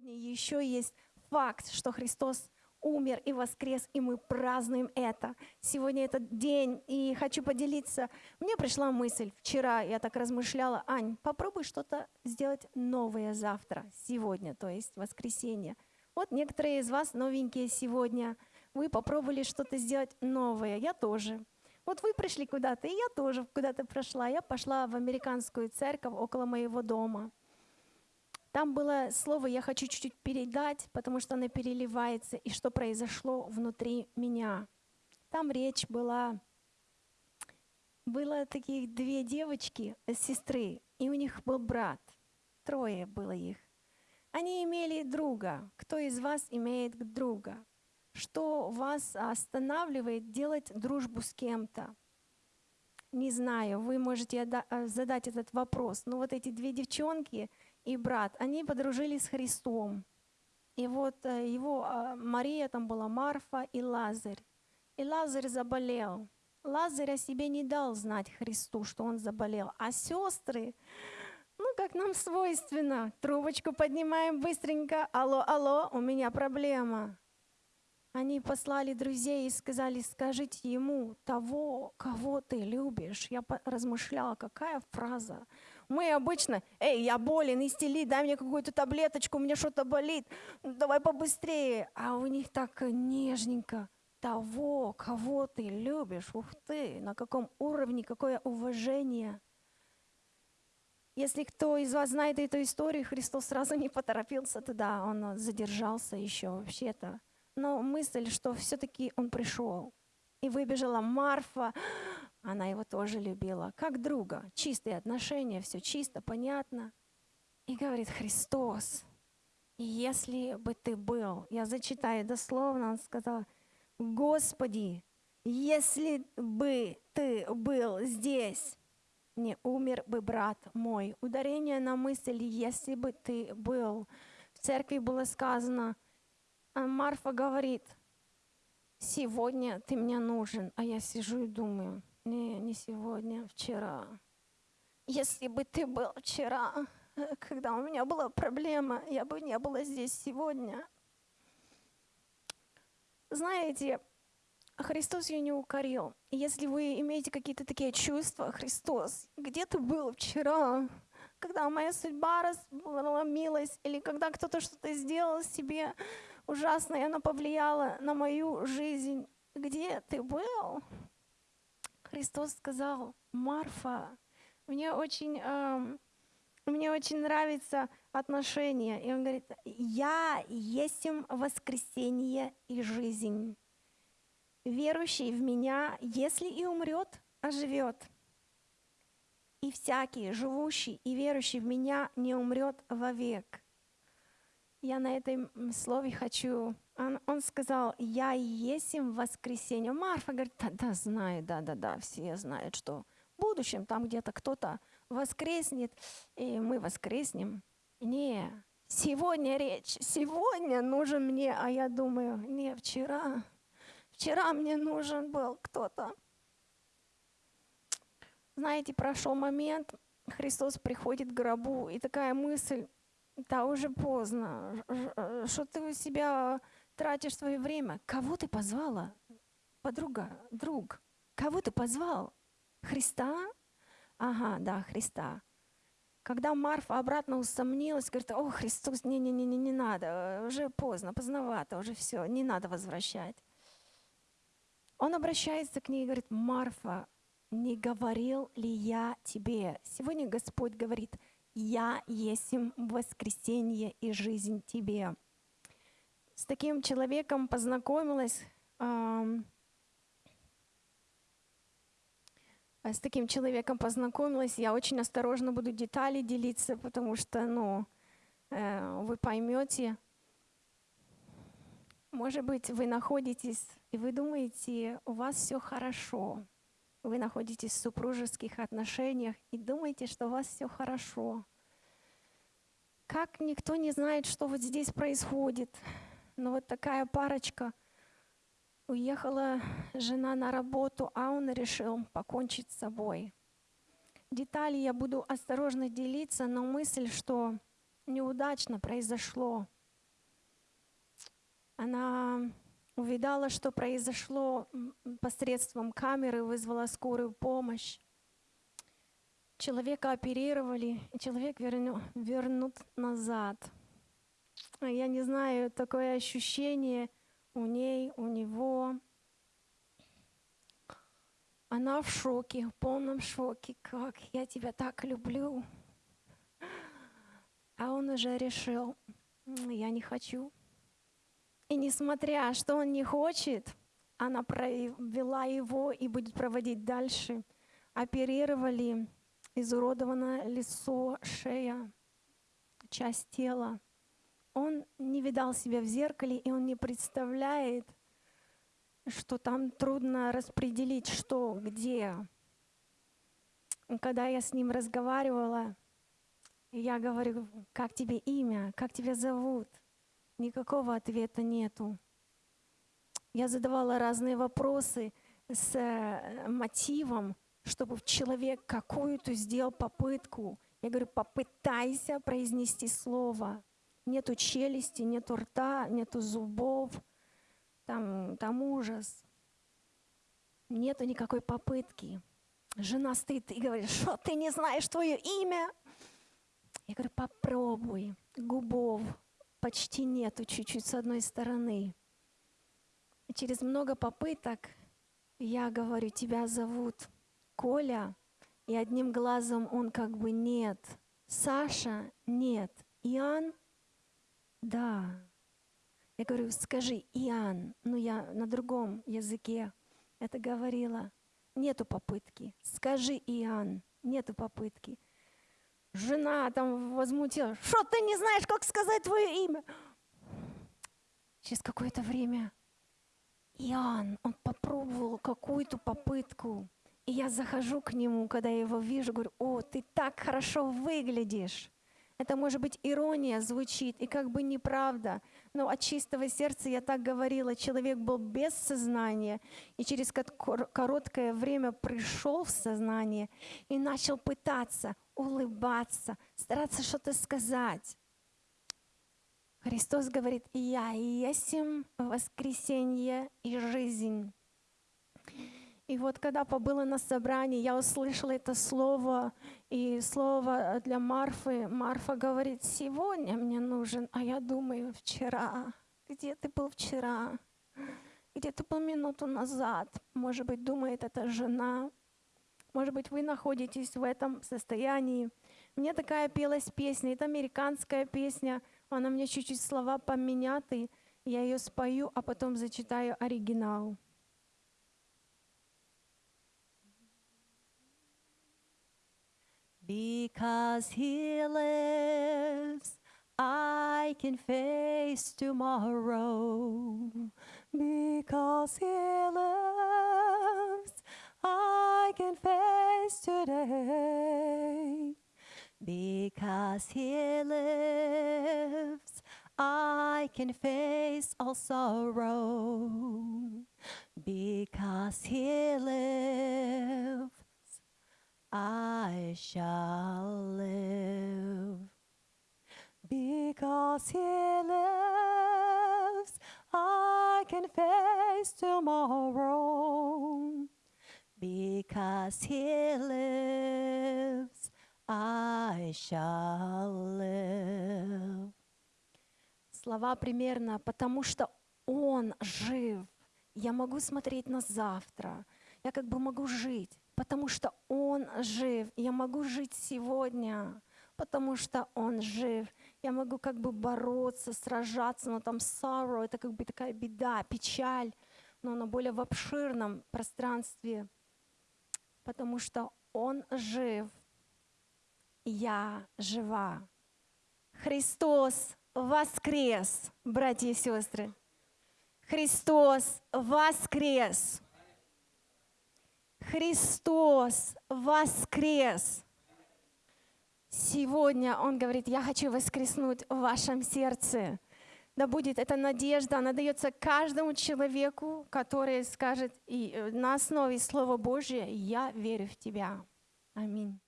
Сегодня еще есть факт, что Христос умер и воскрес, и мы празднуем это. Сегодня этот день, и хочу поделиться. Мне пришла мысль, вчера я так размышляла, Ань, попробуй что-то сделать новое завтра, сегодня, то есть воскресенье. Вот некоторые из вас новенькие сегодня, вы попробовали что-то сделать новое, я тоже. Вот вы пришли куда-то, и я тоже куда-то прошла. Я пошла в американскую церковь около моего дома. Там было слово «я хочу чуть-чуть передать», потому что оно переливается, и что произошло внутри меня. Там речь была, было таких две девочки, сестры, и у них был брат. Трое было их. Они имели друга. Кто из вас имеет друга? Что вас останавливает делать дружбу с кем-то? Не знаю, вы можете э, задать этот вопрос. Но вот эти две девчонки — и брат, они подружились с Христом. И вот э, его а, Мария там была, Марфа и Лазарь. И Лазарь заболел. Лазарь о себе не дал знать Христу, что он заболел. А сестры, ну, как нам свойственно, трубочку поднимаем быстренько. Алло, алло, у меня проблема. Они послали друзей и сказали, скажите ему того, кого ты любишь. Я размышляла, какая фраза. Мы обычно, эй, я болен, истели, дай мне какую-то таблеточку, у меня что-то болит, давай побыстрее. А у них так нежненько. Того, кого ты любишь, ух ты, на каком уровне, какое уважение. Если кто из вас знает эту историю, Христос сразу не поторопился туда, он задержался еще вообще-то. Но мысль, что все-таки он пришел. И выбежала Марфа, она его тоже любила, как друга. Чистые отношения, все чисто, понятно. И говорит, Христос, если бы ты был, я зачитаю дословно, он сказал, Господи, если бы ты был здесь, не умер бы брат мой. Ударение на мысль, если бы ты был. В церкви было сказано, Марфа говорит, сегодня ты мне нужен, а я сижу и думаю, не, не сегодня, вчера. Если бы ты был вчера, когда у меня была проблема, я бы не была здесь сегодня. Знаете, Христос ее не укорил. Если вы имеете какие-то такие чувства, Христос, где ты был вчера, когда моя судьба разломилась, или когда кто-то что-то сделал себе ужасно, и оно повлияло на мою жизнь, где ты был? Христос сказал, Марфа, мне очень, э, мне очень нравится отношение. И он говорит, я есть воскресение и жизнь. Верующий в меня, если и умрет, оживет. И всякий, живущий и верующий в меня, не умрет вовек. Я на этом слове хочу он, он сказал, я и есть им воскресенье. Марфа говорит, да, да, знаю, да, да, да, все знают, что в будущем там где-то кто-то воскреснет, и мы воскреснем. Не, сегодня речь, сегодня нужен мне, а я думаю, не, вчера, вчера мне нужен был кто-то. Знаете, прошел момент, Христос приходит к гробу, и такая мысль, да, уже поздно, что ты у себя тратишь свое время. Кого ты позвала? Подруга, друг. Кого ты позвал? Христа? Ага, да, Христа. Когда Марфа обратно усомнилась, говорит, о, Христос, не-не-не, не надо, уже поздно, поздновато, уже все, не надо возвращать. Он обращается к ней и говорит, Марфа, не говорил ли я тебе? Сегодня Господь говорит, я есть воскресенье и жизнь тебе с таким человеком познакомилась, с таким человеком познакомилась, я очень осторожно буду детали делиться, потому что, ну, э, вы поймете, может быть, вы находитесь, и вы думаете, у вас все хорошо. Вы находитесь в супружеских отношениях и думаете, что у вас все хорошо. Как никто не знает, что вот здесь происходит. Но вот такая парочка, уехала жена на работу, а он решил покончить с собой. Детали я буду осторожно делиться, но мысль, что неудачно произошло. Она увидала, что произошло посредством камеры, вызвала скорую помощь. Человека оперировали, и человек верну, вернут назад. Я не знаю, такое ощущение у ней, у него. Она в шоке, в полном шоке. Как я тебя так люблю. А он уже решил, я не хочу. И несмотря, что он не хочет, она провела его и будет проводить дальше. Оперировали, изуродовано лицо, шея, часть тела. Он не видал себя в зеркале, и он не представляет, что там трудно распределить, что, где. Когда я с ним разговаривала, я говорю, как тебе имя, как тебя зовут? Никакого ответа нету. Я задавала разные вопросы с э, мотивом, чтобы человек какую-то сделал попытку. Я говорю, попытайся произнести слово. Нету челюсти, нету рта, нету зубов. Там, там ужас. Нету никакой попытки. Жена стоит и говорит, что ты не знаешь твое имя? Я говорю, попробуй. Губов почти нету, чуть-чуть с одной стороны. И через много попыток я говорю, тебя зовут Коля, и одним глазом он как бы нет. Саша нет. Иоанн да. Я говорю, скажи, Иоанн, ну я на другом языке это говорила. Нету попытки. Скажи, Иоанн, нету попытки. Жена там возмутилась. Что ты не знаешь, как сказать твое имя? Через какое-то время Иоанн, он попробовал какую-то попытку. И я захожу к нему, когда я его вижу, говорю, о, ты так хорошо выглядишь. Это может быть ирония звучит, и как бы неправда. Но от чистого сердца я так говорила, человек был без сознания, и через короткое время пришел в сознание и начал пытаться улыбаться, стараться что-то сказать. Христос говорит, «Я есть воскресенье и жизнь». И вот когда побыла на собрании, я услышала это слово, и слово для Марфы. Марфа говорит, сегодня мне нужен, а я думаю, вчера. Где ты был вчера? Где ты был минуту назад? Может быть, думает эта жена. Может быть, вы находитесь в этом состоянии. Мне такая пелась песня, это американская песня, она мне чуть-чуть слова поменяты, я ее спою, а потом зачитаю оригинал. Because he lives, I can face tomorrow. Because he lives, I can face today. Because he lives, I can face all sorrow. Because he lives, I shall live. Because He lives, I can face tomorrow. Because He lives, I shall live. Слова примерно, потому что Он жив. Я могу смотреть на завтра. Я как бы могу жить потому что Он жив. Я могу жить сегодня, потому что Он жив. Я могу как бы бороться, сражаться, но там sorrow — это как бы такая беда, печаль, но она более в обширном пространстве, потому что Он жив, я жива. Христос воскрес, братья и сестры. Христос воскрес. Христос воскрес. Сегодня Он говорит, я хочу воскреснуть в вашем сердце. Да будет эта надежда, она дается каждому человеку, который скажет и э, на основе Слова Божия, я верю в Тебя. Аминь.